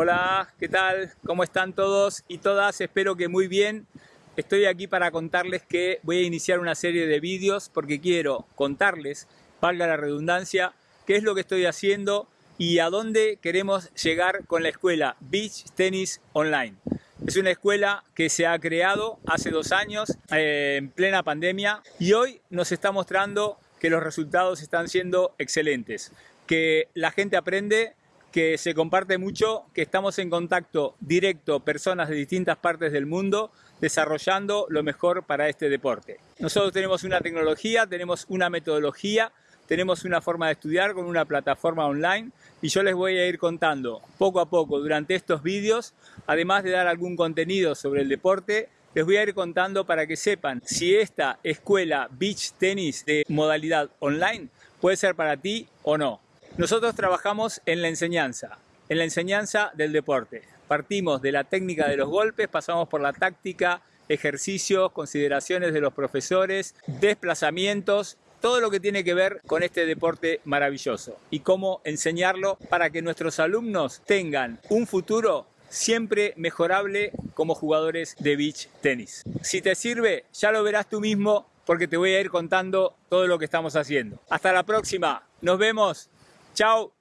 Hola, ¿qué tal? ¿Cómo están todos y todas? Espero que muy bien. Estoy aquí para contarles que voy a iniciar una serie de vídeos porque quiero contarles, valga la redundancia, qué es lo que estoy haciendo y a dónde queremos llegar con la escuela Beach Tennis Online. Es una escuela que se ha creado hace dos años eh, en plena pandemia y hoy nos está mostrando que los resultados están siendo excelentes, que la gente aprende, que se comparte mucho, que estamos en contacto directo personas de distintas partes del mundo desarrollando lo mejor para este deporte. Nosotros tenemos una tecnología, tenemos una metodología, tenemos una forma de estudiar con una plataforma online y yo les voy a ir contando poco a poco durante estos vídeos, además de dar algún contenido sobre el deporte, les voy a ir contando para que sepan si esta escuela Beach Tennis de modalidad online puede ser para ti o no. Nosotros trabajamos en la enseñanza, en la enseñanza del deporte. Partimos de la técnica de los golpes, pasamos por la táctica, ejercicios, consideraciones de los profesores, desplazamientos, todo lo que tiene que ver con este deporte maravilloso y cómo enseñarlo para que nuestros alumnos tengan un futuro siempre mejorable como jugadores de beach tenis. Si te sirve, ya lo verás tú mismo porque te voy a ir contando todo lo que estamos haciendo. Hasta la próxima, nos vemos, Ciao.